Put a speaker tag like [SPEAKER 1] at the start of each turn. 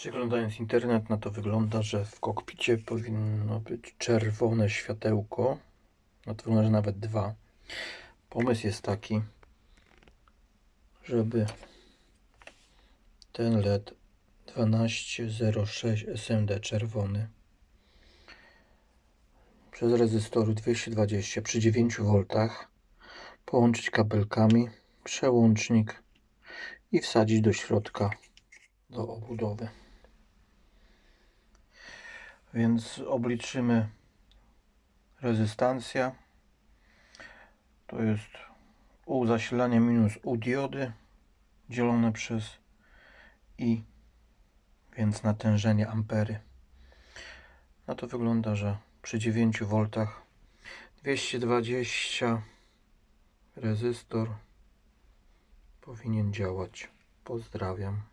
[SPEAKER 1] Przeglądając internet na to wygląda, że w kokpicie powinno być czerwone światełko. No to wygląda, że nawet dwa. Pomysł jest taki, żeby ten LED 1206 SMD czerwony przez rezystory 220 przy 9 V połączyć kabelkami, przełącznik i wsadzić do środka do obudowy. Więc obliczymy rezystancja. To jest U zasilania minus U diody dzielone przez I, więc natężenie ampery. No to wygląda, że przy 9 V 220 rezystor powinien działać. Pozdrawiam.